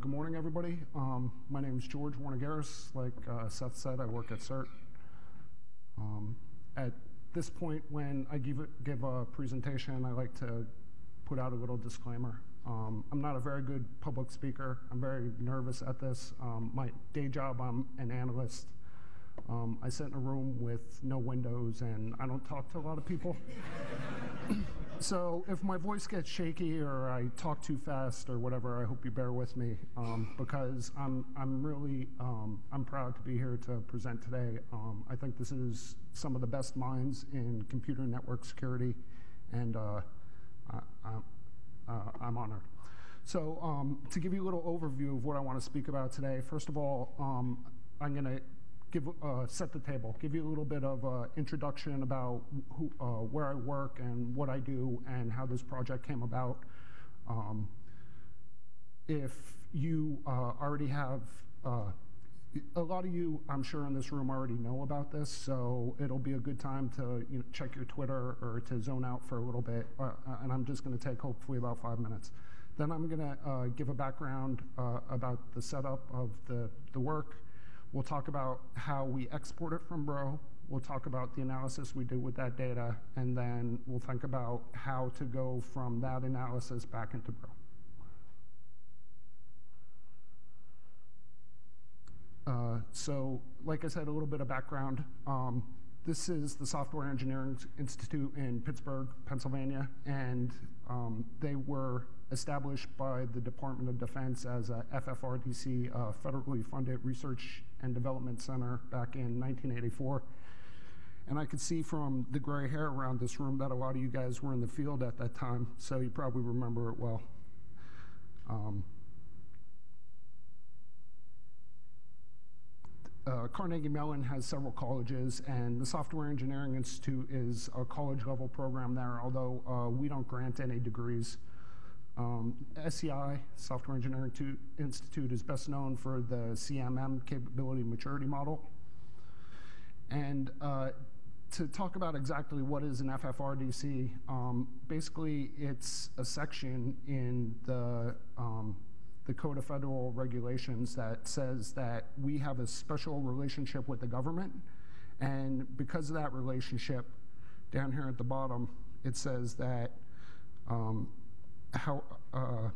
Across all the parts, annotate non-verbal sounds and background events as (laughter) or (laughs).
good morning, everybody. Um, my name is George Warnagiris. Like uh, Seth said, I work at CERT. Um, at this point, when I give, give a presentation, I like to put out a little disclaimer. Um, I'm not a very good public speaker. I'm very nervous at this. Um, my day job, I'm an analyst. Um, I sit in a room with no windows, and I don't talk to a lot of people. So if my voice gets shaky or I talk too fast or whatever, I hope you bear with me um, because I'm I'm really um, I'm proud to be here to present today. Um, I think this is some of the best minds in computer network security, and uh, I, am uh, honored. So um, to give you a little overview of what I want to speak about today, first of all, um, I'm going to give, uh, set the table, give you a little bit of uh, introduction about who, uh, where I work and what I do and how this project came about. Um, if you uh, already have, uh, a lot of you, I'm sure in this room already know about this, so it'll be a good time to you know, check your Twitter or to zone out for a little bit, uh, and I'm just gonna take hopefully about five minutes. Then I'm gonna give a background about the setup of the, the work, We'll talk about how we export it from Bro. We'll talk about the analysis we do with that data, and then we'll think about how to go from that analysis back into Bro. Uh, so, like I said, a little bit of background. Um, this is the Software Engineering Institute in Pittsburgh, Pennsylvania, and um, they were established by the Department of Defense as a FFRDC, uh, federally funded research and development center back in 1984. And I could see from the gray hair around this room that a lot of you guys were in the field at that time, so you probably remember it well. Um, uh, Carnegie Mellon has several colleges, and the Software Engineering Institute is a college level program there, although uh, we don't grant any degrees. Um, SEI, Software Engineering Institute, is best known for the CMM capability maturity model. And uh, to talk about exactly what is an FFRDC, um, basically it's a section in the um, the Code of Federal Regulations that says that we have a special relationship with the government. And because of that relationship, down here at the bottom, it says that um, how uh,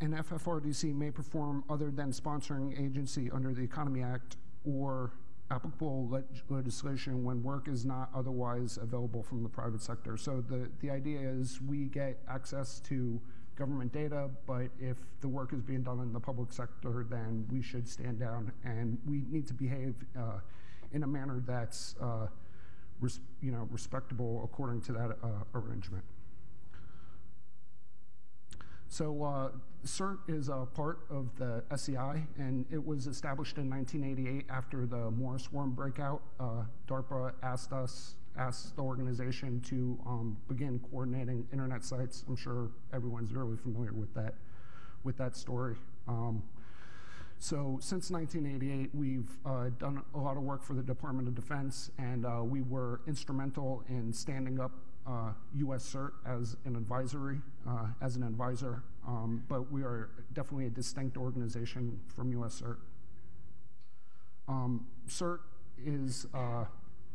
an FFRDC may perform other than sponsoring agency under the Economy Act or applicable leg legislation when work is not otherwise available from the private sector. So the, the idea is we get access to government data, but if the work is being done in the public sector, then we should stand down and we need to behave uh, in a manner that's uh, you know, respectable according to that uh, arrangement. So uh, CERT is a part of the SEI, and it was established in 1988 after the Morris Worm breakout. Uh, DARPA asked us asked the organization to um, begin coordinating internet sites. I'm sure everyone's really familiar with that, with that story. Um, so since 1988, we've uh, done a lot of work for the Department of Defense, and uh, we were instrumental in standing up uh, US CERT as an advisory, uh, as an advisor, um, but we are definitely a distinct organization from US CERT. Um, CERT is uh,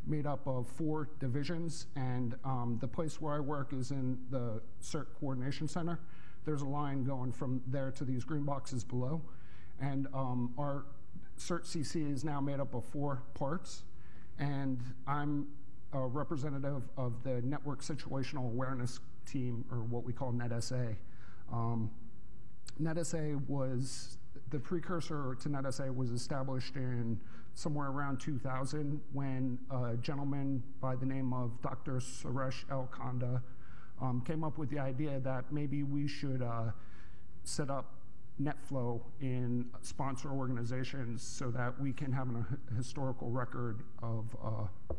made up of four divisions, and um, the place where I work is in the CERT Coordination Center. There's a line going from there to these green boxes below, and um, our CERT CC is now made up of four parts, and I'm a representative of the Network Situational Awareness Team, or what we call NetSA. Um, NetSA was, the precursor to NetSA was established in somewhere around 2000 when a gentleman by the name of Dr. Suresh L. Konda um, came up with the idea that maybe we should uh, set up NetFlow in sponsor organizations so that we can have a historical record of uh,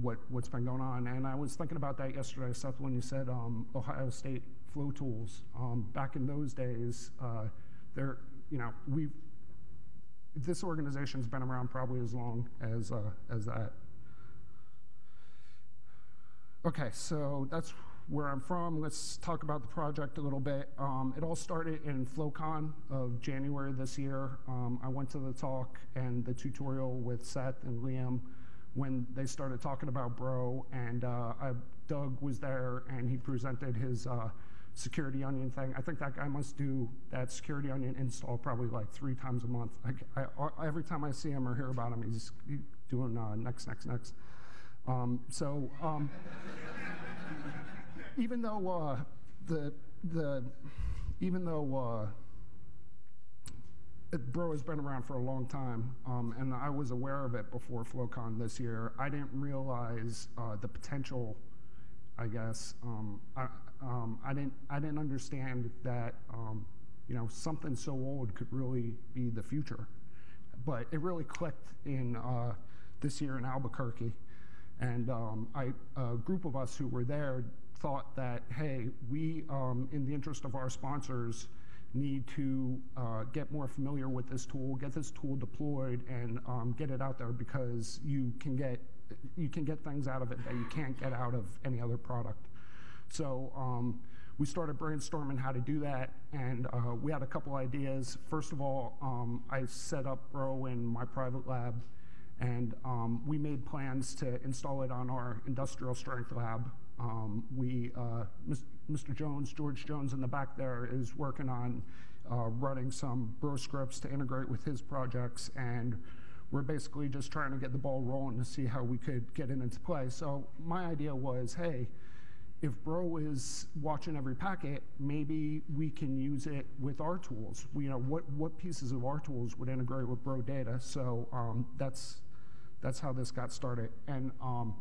what, what's been going on. And I was thinking about that yesterday, Seth, when you said um, Ohio State flow tools. Um, back in those days, uh, there, you know, we've this organization's been around probably as long as, uh, as that. Okay, so that's where I'm from, let's talk about the project a little bit. Um, it all started in FloCon of January this year. Um, I went to the talk and the tutorial with Seth and Liam when they started talking about Bro, and uh, I, Doug was there and he presented his uh, security onion thing. I think that guy must do that security onion install probably like three times a month. I, I, every time I see him or hear about him, he's doing uh, next, next, next. Um, so um, (laughs) even though uh, the the even though uh, Bro has been around for a long time, um, and I was aware of it before FloCon this year. I didn't realize uh, the potential. I guess um, I, um, I didn't I didn't understand that um, you know something so old could really be the future, but it really clicked in uh, this year in Albuquerque. And um, I, a group of us who were there thought that, hey, we, um, in the interest of our sponsors, need to uh, get more familiar with this tool, get this tool deployed, and um, get it out there because you can get you can get things out of it that you can't get out of any other product. So um, we started brainstorming how to do that, and uh, we had a couple ideas. First of all, um, I set up Bro in my private lab and um, we made plans to install it on our industrial strength lab. Um, we, uh, Mr. Jones, George Jones in the back there is working on uh, running some bro scripts to integrate with his projects. And we're basically just trying to get the ball rolling to see how we could get it into play. So my idea was, hey, if Bro is watching every packet, maybe we can use it with our tools. You know, what, what pieces of our tools would integrate with Bro data? So um, that's that's how this got started. And um,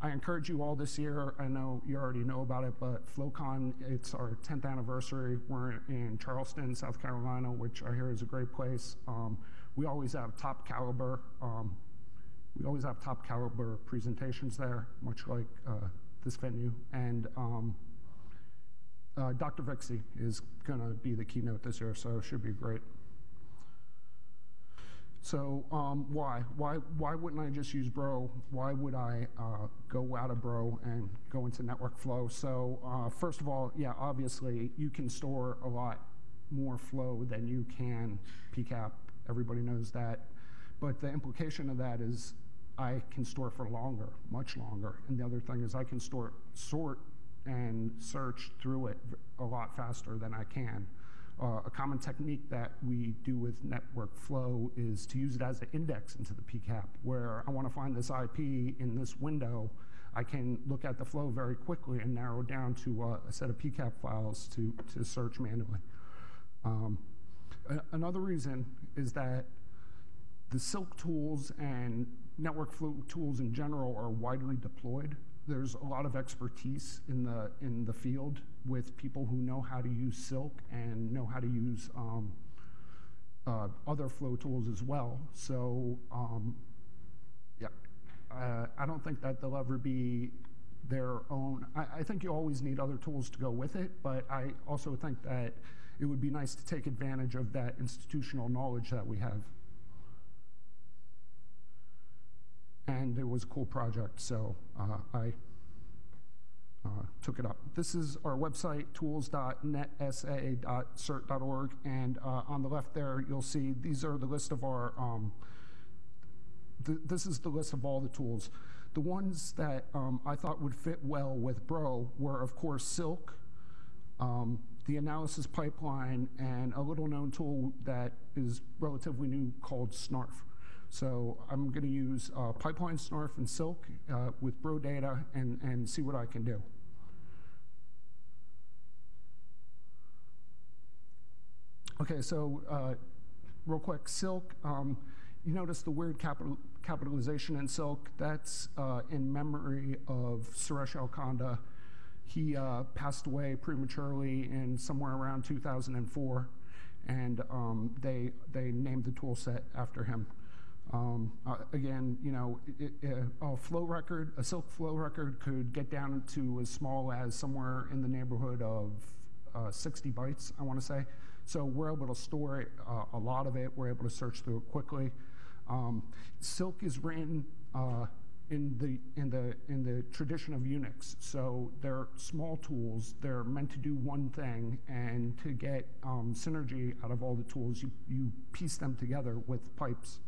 I encourage you all this year, I know you already know about it, but FloCon, it's our 10th anniversary. We're in Charleston, South Carolina, which I hear is a great place. Um, we always have top caliber, um, we always have top caliber presentations there, much like uh, this venue. And um, uh, Dr. Vixie is gonna be the keynote this year, so it should be great. So um, why? Why why wouldn't I just use Bro? Why would I uh, go out of Bro and go into network flow? So uh, first of all, yeah, obviously you can store a lot more flow than you can PCAP. Everybody knows that. But the implication of that is I can store for longer, much longer. And the other thing is I can store, sort and search through it a lot faster than I can. Uh, a common technique that we do with network flow is to use it as an index into the PCAP, where I want to find this IP in this window. I can look at the flow very quickly and narrow down to uh, a set of PCAP files to, to search manually. Um, another reason is that the Silk tools and network flow tools in general are widely deployed there's a lot of expertise in the in the field with people who know how to use Silk and know how to use um, uh, other flow tools as well. So um, yeah, uh, I don't think that they'll ever be their own. I, I, think you always need other tools to go with it, but I also think that it would be nice to take advantage of that institutional knowledge that we have. And it was a cool project, so uh, I uh, took it up. This is our website, tools.netsa.cert.org, and uh, on the left there, you'll see these are the list of our, um, th this is the list of all the tools. The ones that um, I thought would fit well with Bro were, of course, Silk, um, the analysis pipeline, and a little known tool that is relatively new called Snarf. So I'm going to use uh, Pipeline Snarf and Silk uh, with Bro data and, and see what I can do. Okay, so uh, real quick, Silk, um, you notice the weird capital, capitalization in Silk. That's uh, in memory of Suresh L. Konda. He uh, passed away prematurely in somewhere around 2004, and um, they, they named the tool set after him. Um, uh, again, you know, it, it, a flow record, a silk flow record could get down to as small as somewhere in the neighborhood of uh, 60 bytes, I want to say. So we're able to store it, uh, a lot of it. We're able to search through it quickly. Um, silk is written uh, in the in the in the tradition of Unix. So they're small tools. They're meant to do one thing, and to get um, synergy out of all the tools, you you piece them together with pipes.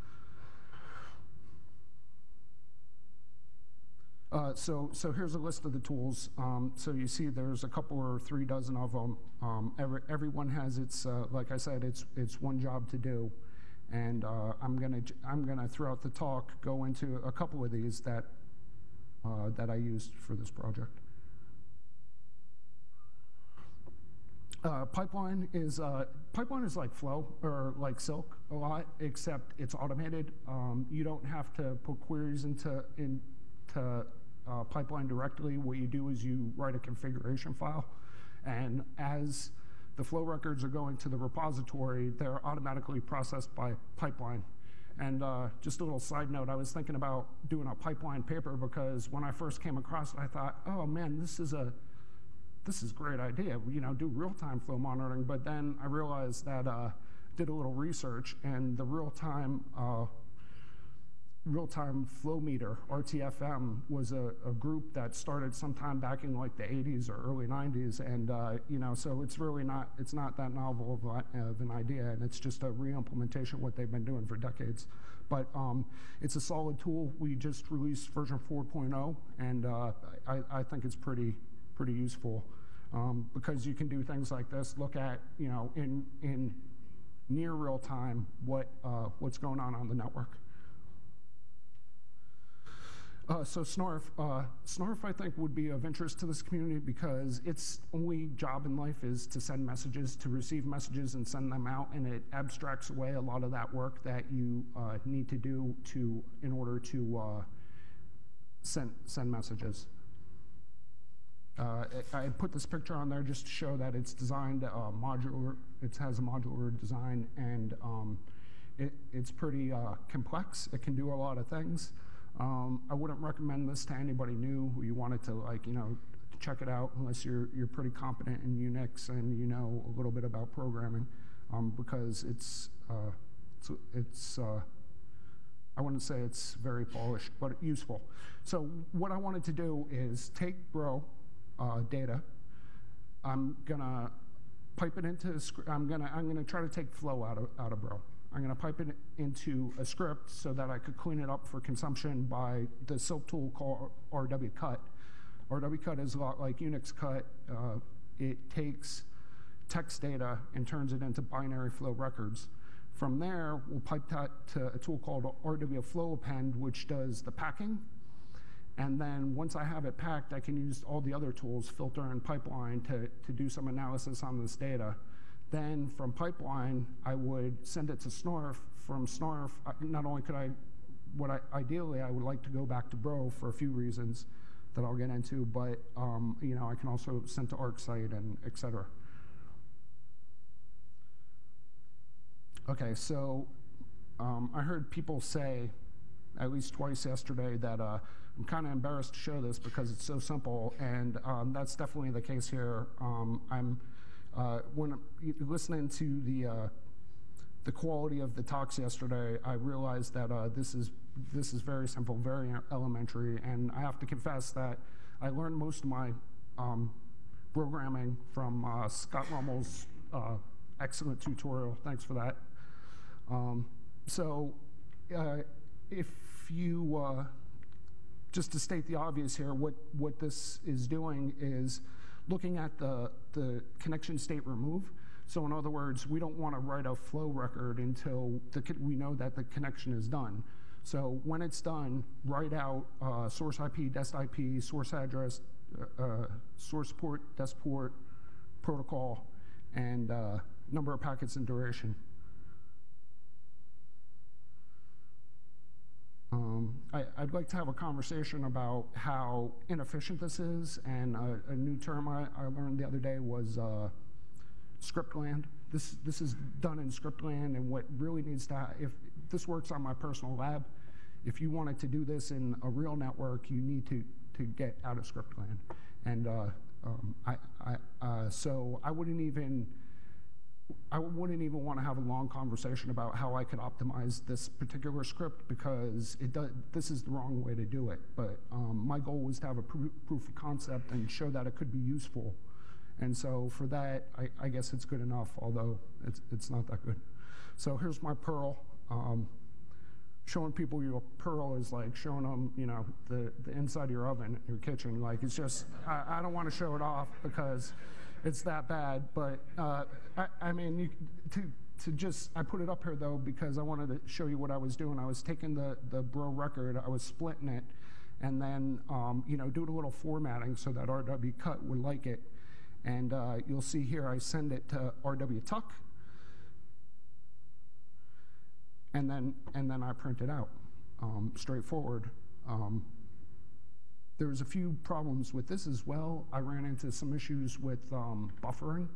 Uh, so, so here's a list of the tools. Um, so you see there's a couple or three dozen of them. Um, every, everyone has its, uh, like I said, it's, it's one job to do. And uh, I'm gonna, I'm gonna throughout the talk go into a couple of these that, uh, that I used for this project. Uh, pipeline is uh, pipeline is like Flow or like Silk a lot, except it's automated. Um, you don't have to put queries into into uh, pipeline directly. What you do is you write a configuration file, and as the flow records are going to the repository, they're automatically processed by pipeline. And uh, just a little side note, I was thinking about doing a pipeline paper because when I first came across it, I thought, oh man, this is a this is a great idea, you know, do real-time flow monitoring. But then I realized that, uh, did a little research, and the real-time uh, real-time flow meter, RTFM, was a, a, group that started sometime back in like the 80s or early 90s, and uh, you know, so it's really not it's not that novel of, of, an idea, and it's just a re-implementation of what they've been doing for decades. But um, it's a solid tool. We just released version 4.0, and uh, I, I, think it's pretty pretty useful um, because you can do things like this. Look at you know in in near real time what uh, what's going on on the network. Uh, so SNARF, uh, SNARF I think would be of interest to this community because its only job in life is to send messages, to receive messages and send them out, and it abstracts away a lot of that work that you uh, need to do to in order to uh, send send messages. Uh, I put this picture on there just to show that it's designed uh, modular. It has a modular design, and um, it, it's pretty complex. It can do a lot of things. Um, I wouldn't recommend this to anybody new who you wanted to like, you know, check it out unless you're, you're pretty competent in Unix and you know a little bit about programming um, because it's, uh, it's, it's uh, I wouldn't say it's very polished, but useful. So what I wanted to do is take Bro uh, data. I'm gonna pipe it into, I'm gonna, I'm gonna try to take flow out of, out of Bro. I'm going to pipe it into a script so that I could clean it up for consumption by the Silk tool called rwcut. rwcut is a lot like Unix cut. Uh, it takes text data and turns it into binary flow records. From there, we'll pipe that to a tool called rwflowappend, which does the packing. And then once I have it packed, I can use all the other tools, filter and pipeline, to, to do some analysis on this data. Then from pipeline, I would send it to Snarf. From Snarf, not only could I, what I, ideally I would like to go back to Bro for a few reasons that I'll get into, but um, you know I can also send to ArcSight and et cetera. Okay, so um, I heard people say, at least twice yesterday, that uh, I'm kind of embarrassed to show this because it's so simple, and um, that's definitely the case here. Um, I'm uh, when listening to the uh, the quality of the talks yesterday, I realized that uh, this is this is very simple, very elementary, and I have to confess that I learned most of my um, programming from uh, Scott Runnels' uh, excellent tutorial. Thanks for that. Um, so, uh, if you just to state the obvious here, what what this is doing is looking at the, the connection state remove. So in other words, we don't want to write a flow record until the, we know that the connection is done. So when it's done, write out uh, source IP, dest IP, source address, uh, uh, source port, dest port, protocol, and uh, number of packets and duration. Um, I, would like to have a conversation about how inefficient this is, and a, a new term I, I, learned the other day was uh, scriptland. This this is done in scriptland, and what really needs to if this works on my personal lab, if you wanted to do this in a real network, you need to to get out of scriptland, and uh, um, I, I uh, so I wouldn't even I wouldn't even want to have a long conversation about how I could optimize this particular script because it does, this is the wrong way to do it. But um, my goal was to have a pr proof of concept and show that it could be useful. And so for that, I, I guess it's good enough, although it's, it's not that good. So here's my Perl. Um, showing people your Perl is like showing them, you know, the, the inside of your oven, your kitchen. Like it's just, I, I don't want to show it off because it's that bad. But uh, I, I, mean, you, to to just I put it up here though because I wanted to show you what I was doing. I was taking the the Bro record, I was splitting it, and then um, you know doing a little formatting so that RW Cut would like it. And uh, you'll see here I send it to rwtuc, and then and then I print it out, um, straightforward. Um, there was a few problems with this as well. I ran into some issues with um, buffering,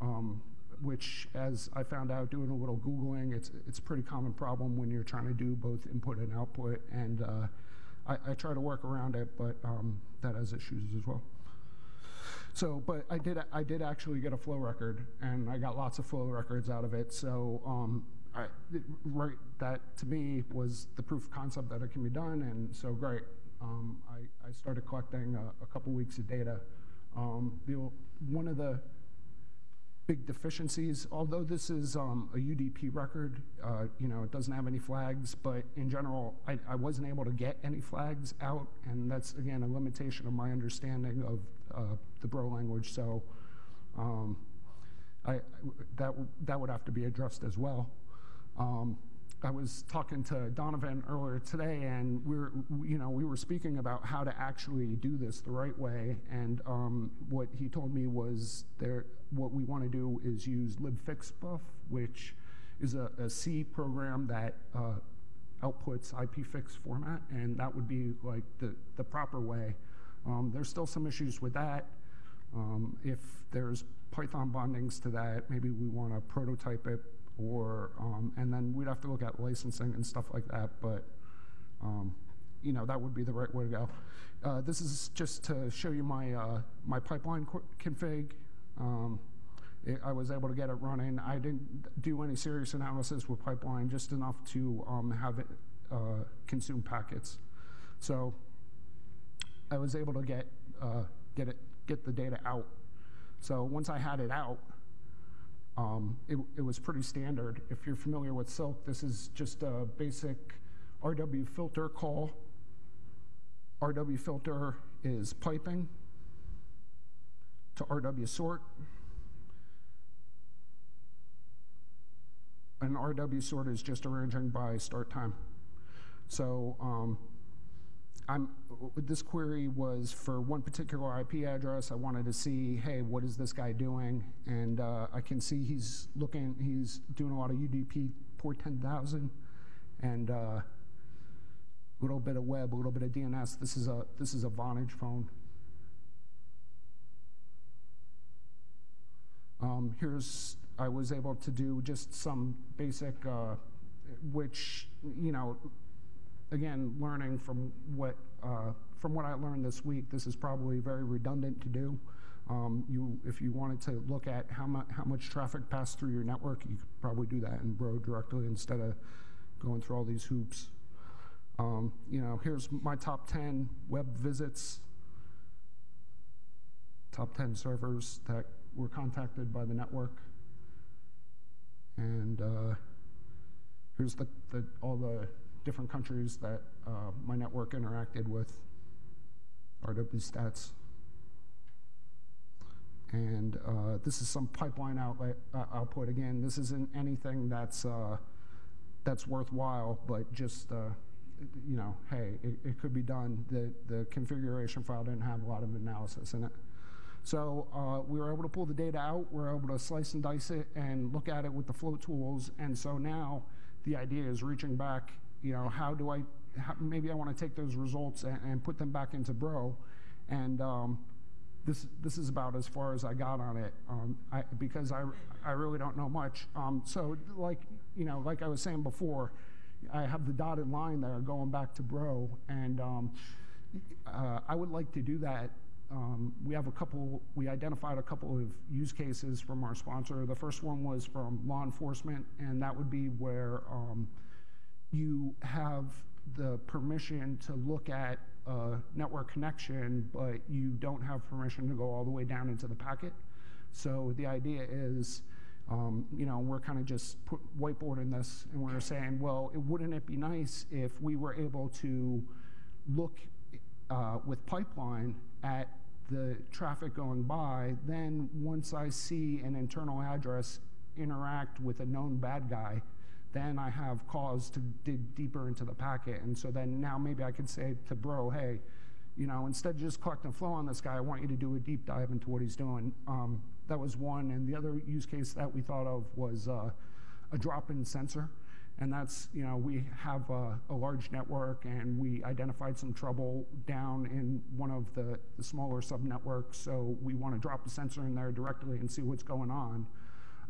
um, which, as I found out doing a little Googling, it's, it's a pretty common problem when you're trying to do both input and output. And uh, I, I, try to work around it, but um, that has issues as well. So, but I did, I did actually get a flow record, and I got lots of flow records out of it. So, um, I, right, that to me was the proof of concept that it can be done, and so great um, I, I, started collecting a, a, couple weeks of data. Um, the, one of the big deficiencies, although this is um, a UDP record, uh, you know, it doesn't have any flags, but in general, I, I, wasn't able to get any flags out, and that's, again, a limitation of my understanding of uh, the Bro language, so um, I, that, that would have to be addressed as well. Um, I was talking to Donovan earlier today, and we are you know, we were speaking about how to actually do this the right way. And um, what he told me was there, what we want to do is use libfixbuf, which is a, a C program that uh, outputs IPFix format, and that would be like the, the proper way. Um, there's still some issues with that. Um, if there's Python bindings to that, maybe we want to prototype it or um, and then we'd have to look at licensing and stuff like that. But um, you know that would be the right way to go. Uh, this is just to show you my uh, my pipeline config. Um, it, I was able to get it running. I didn't do any serious analysis with pipeline, just enough to um, have it uh, consume packets. So I was able to get uh, get it get the data out. So once I had it out, um, it, it, was pretty standard. If you're familiar with Silk, this is just a basic RW filter call. RW filter is piping to RW sort. And RW sort is just arranging by start time. So um, I'm, this query was for one particular IP address. I wanted to see, hey, what is this guy doing? And uh, I can see he's looking, he's doing a lot of UDP port 10,000 and uh, a little bit of web, a little bit of DNS. This is a, this is a Vonage phone. Um, here's, I was able to do just some basic, uh, which, you know, again, learning from what, uh, from what I learned this week, this is probably very redundant to do. Um, you, if you wanted to look at how, mu how much traffic passed through your network, you could probably do that in Bro directly instead of going through all these hoops. Um, you know, here's my top 10 web visits, top 10 servers that were contacted by the network. And uh, here's the, the, all the different countries that uh, my network interacted with, RW stats. And uh, this is some pipeline outlet, uh, output. Again, this isn't anything that's, uh, that's worthwhile, but just, uh, you know, hey, it, it, could be done. The, the configuration file didn't have a lot of analysis in it. So uh, we were able to pull the data out, we are able to slice and dice it and look at it with the flow tools. And so now the idea is reaching back you know, how do I, how, maybe I want to take those results and, and, put them back into Bro. And um, this, this is about as far as I got on it um, I, because I, I really don't know much. Um, so like, you know, like I was saying before, I have the dotted line there going back to Bro. And um, uh, I would like to do that um, we have a couple, we identified a couple of use cases from our sponsor. The first one was from law enforcement, and that would be where um, you have the permission to look at a network connection, but you don't have permission to go all the way down into the packet. So the idea is, um, you know, we're kind of just put whiteboarding this, and we're saying, well, it, wouldn't it be nice if we were able to look uh, with pipeline at the traffic going by, then once I see an internal address interact with a known bad guy, then I have cause to dig deeper into the packet. And so then now maybe I could say to bro, hey, you know, instead of just collecting flow on this guy, I want you to do a deep dive into what he's doing. Um, that was one. And the other use case that we thought of was uh, a drop-in sensor. And that's, you know, we have a, a, large network and we identified some trouble down in one of the, the smaller sub-networks. So we want to drop a sensor in there directly and see what's going on.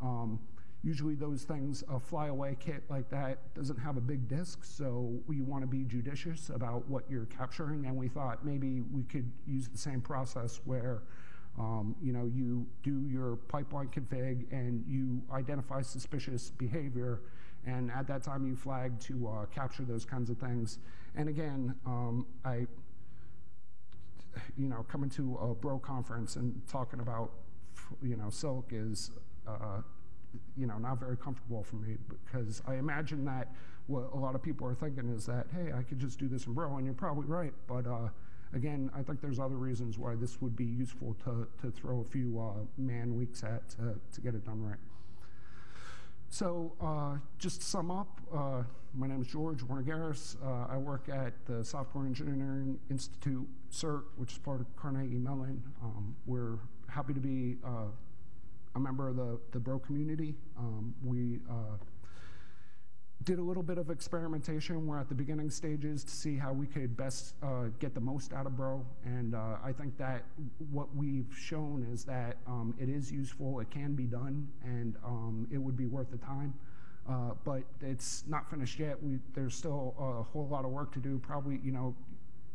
Um, usually those things, a flyaway kit like that doesn't have a big disk, so we want to be judicious about what you're capturing. And we thought maybe we could use the same process where um, you know, you do your pipeline config and you identify suspicious behavior and at that time, you flag to uh, capture those kinds of things. And again, um, I, you know, coming to a bro conference and talking about, you know, silk is, uh, you know, not very comfortable for me because I imagine that what a lot of people are thinking is that, hey, I could just do this in bro, and you're probably right. But uh, again, I think there's other reasons why this would be useful to, to throw a few uh, man weeks at to, to get it done right. So uh, just to sum up, uh, my name is George Warnagiris. Uh, I work at the Software Engineering Institute, CERT, which is part of Carnegie Mellon. Um, we're happy to be uh, a member of the, the Bro community. Um, we uh, did a little bit of experimentation. We're at the beginning stages to see how we could best uh, get the most out of Bro. And uh, I think that what we've shown is that um, it is useful, it can be done, and um, it would be worth the time. Uh, but it's not finished yet. We, there's still a whole lot of work to do. Probably, you know,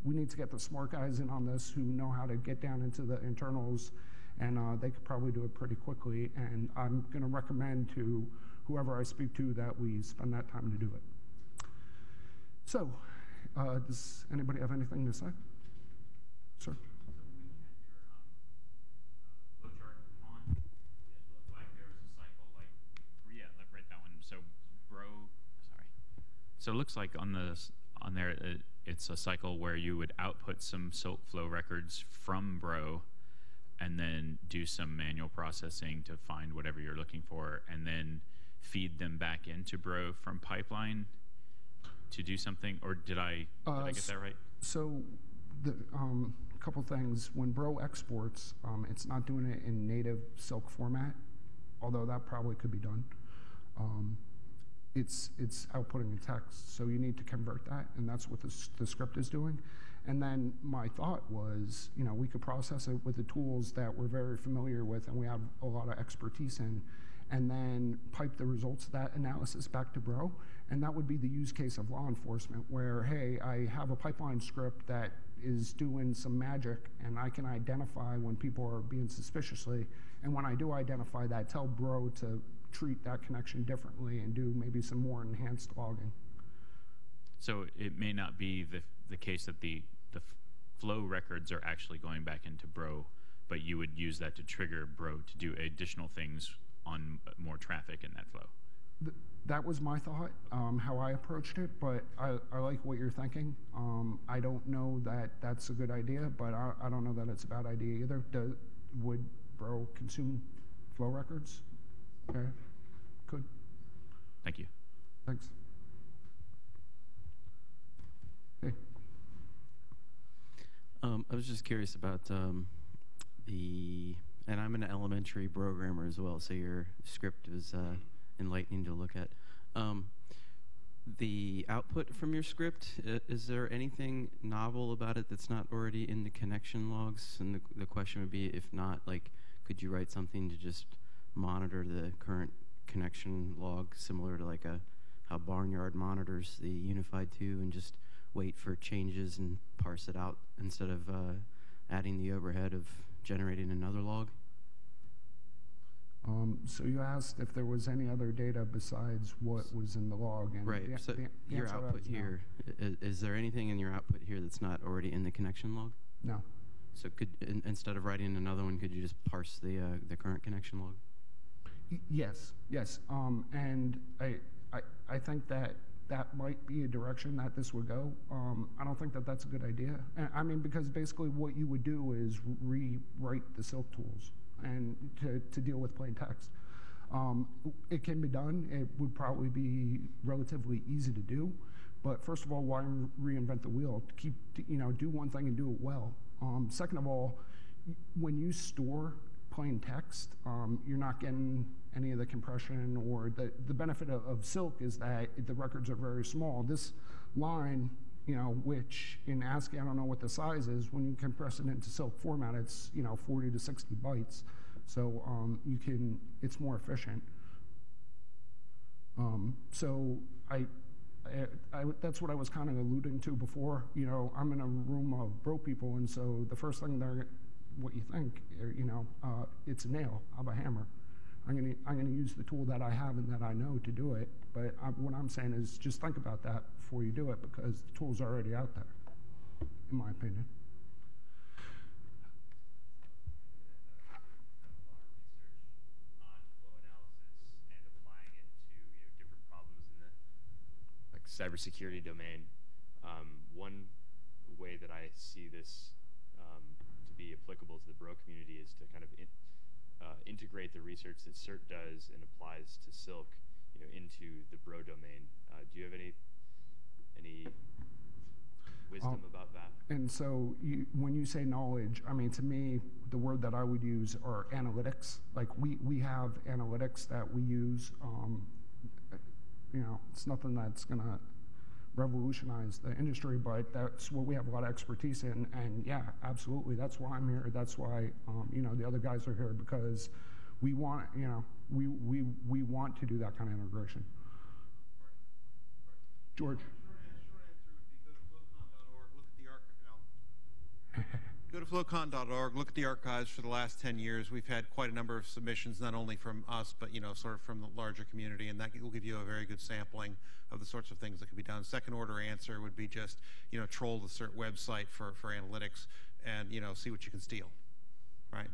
we need to get the smart guys in on this who know how to get down into the internals, and uh, they could probably do it pretty quickly. And I'm going to recommend to whoever I speak to that we spend that time to do it. So, uh, does anybody have anything to say? Sir? So it looks like on the on there it, it's a cycle where you would output some silk flow records from Bro, and then do some manual processing to find whatever you're looking for, and then feed them back into Bro from pipeline to do something, or did I did uh, I get that right? So, the um, couple things. When Bro exports, um, it's not doing it in native Silk format, although that probably could be done. Um, it's it's outputting in text, so you need to convert that, and that's what the, the script is doing. And then my thought was, you know, we could process it with the tools that we're very familiar with and we have a lot of expertise in and then pipe the results of that analysis back to Bro. And that would be the use case of law enforcement where, hey, I have a pipeline script that is doing some magic and I can identify when people are being suspiciously. And when I do identify that, tell Bro to treat that connection differently and do maybe some more enhanced logging. So it may not be the, the case that the, flow records are actually going back into Bro, but you would use that to trigger Bro to do additional things on more traffic in that flow. Th that was my thought, um, how I approached it, but I, I like what you're thinking. Um, I don't know that that's a good idea, but I, I don't know that it's a bad idea either. Do, would Bro consume flow records? Okay, could. Thank you. Thanks. Hey. Um, I was just curious about um, the and I'm an elementary programmer as well, so your script was uh, enlightening to look at. Um, the output from your script, uh, is there anything novel about it that's not already in the connection logs? And the, the question would be, if not, like, could you write something to just monitor the current connection log, similar to like a how Barnyard monitors the Unified 2 and just wait for changes and parse it out instead of uh, adding the overhead of generating another log? Um, so you asked if there was any other data besides what was in the log, and Right. the, So the, the your answer to that output is no. here, is there anything in your output here that's not already in the connection log? No. So could in, instead of writing another one, could you just parse the uh, the current connection log? Y- Yes, yes. Um, and I, I, I think that that might be a direction that this would go. Um, I don't think that that's a good idea. I mean, because basically what you would do is rewrite the Silk tools and to, to deal with plain text. Um, it can be done. It would probably be relatively easy to do. But first of all, why reinvent the wheel? To keep, you know, do one thing and do it well. Um, second of all, when you store plain text, um, you're not getting any of the compression or the, the benefit of, of Silk is that the records are very small. This line, you know, which in ASCII, I don't know what the size is, when you compress it into Silk format, it's, you know, 40 to 60 bytes. So um, you can, it's more efficient. Um, so I, I, I, that's what I was kind of alluding to before. You know, I'm in a room of broke people, and so the first thing they're, what you think, you know, uh, it's a nail. I have a hammer. I'm gonna, I'm gonna use the tool that I have and that I know to do it. But I, what I'm saying is, just think about that before you do it, because the tool's are already out there, in my opinion. to cybersecurity domain. Um, one way that I see this um, to be applicable to the Bro community is to kind of uh, integrate the research that CERT does and applies to Silk, you know, into the Bro domain. Uh, do you have any any wisdom Um, about that? And so you, when you say knowledge, I mean, to me, the word that I would use are analytics. Like we, we have analytics that we use. Um, you know, it's nothing that's going to revolutionize the industry, but that's what we have a lot of expertise in. And yeah, absolutely. That's why I'm here. That's why, um, you know, the other guys are here because we want, you know, we, we, we want to do that kind of integration. George. Short answer, short answer would be go to flocon.org, look at the. (laughs) Go to flocon.org, look at the archives for the last 10 years. We've had quite a number of submissions, not only from us, but, you know, sort of from the larger community, and that will give you a very good sampling of the sorts of things that could be done. Second order answer would be just, you know, troll the CERT website for, for analytics and, you know, see what you can steal, right?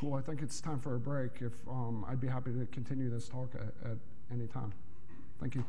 Cool. I think it's time for a break. If um, I'd be happy to continue this talk at, at any time. Thank you.